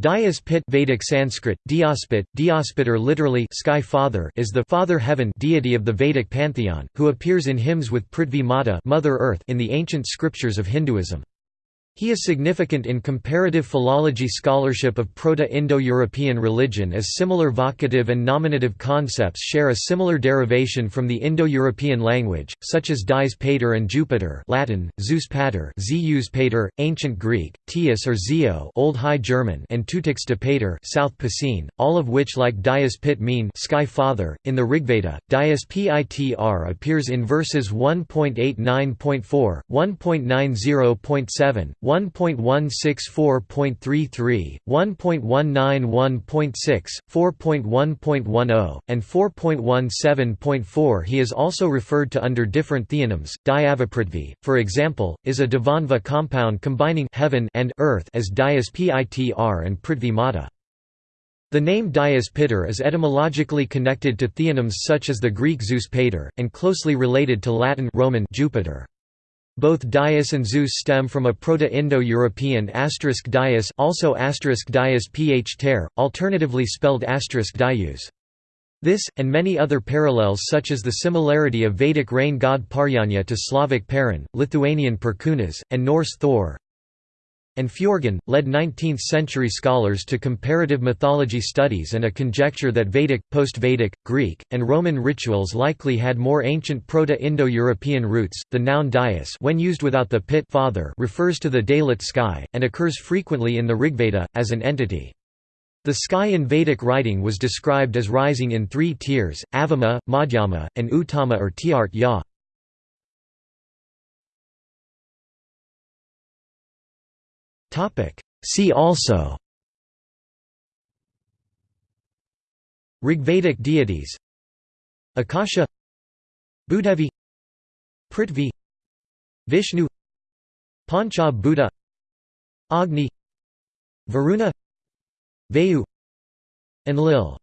Dayas Pit Vedic Sanskrit, Dyaspit, Dyaspitar literally sky father is the father heaven deity of the Vedic pantheon, who appears in hymns with Prithvi Mata Mother Earth in the ancient scriptures of Hinduism. He is significant in comparative philology scholarship of Proto-Indo-European religion as similar vocative and nominative concepts share a similar derivation from the Indo-European language, such as dies pater and Jupiter Latin, Zeus pater Zeus pater, Ancient Greek, Tias or Zeo Old High German and Tutix de pater South Picene, all of which like Dias Pit mean sky father. In the Rigveda, Dias Pitr appears in verses 1.89.4, 1.90.7, 1.164.33, 1.191.6, 4.1.10, and 4.17.4 He is also referred to under different theonyms. Dyavaprithvi, for example, is a Dvandva compound combining heaven and earth as Dias Pitr and Prithvi Mata. The name Dias Pitter is etymologically connected to theonyms such as the Greek Zeus Pater, and closely related to Latin Roman Jupiter. Both Dias and Zeus stem from a Proto-Indo-European asterisk Dias also asterisk Dias ph ter, alternatively spelled asterisk Dius. This, and many other parallels such as the similarity of Vedic rain god Parjanya to Slavic Perun, Lithuanian Perkūnas, and Norse Thor, and Fjörgyn, led 19th-century scholars to comparative mythology studies and a conjecture that Vedic, post-Vedic, Greek, and Roman rituals likely had more ancient Proto-Indo-European roots. The noun dais when used without the pit father refers to the daylit sky, and occurs frequently in the Rigveda, as an entity. The sky in Vedic writing was described as rising in three tiers, Avama, Madhyama, and Uttama or Tiart. See also. Rigvedic deities. Akasha. Bhudevi Prithvi. Vishnu. Pancha Bhuta Agni. Varuna. Vayu. Enlil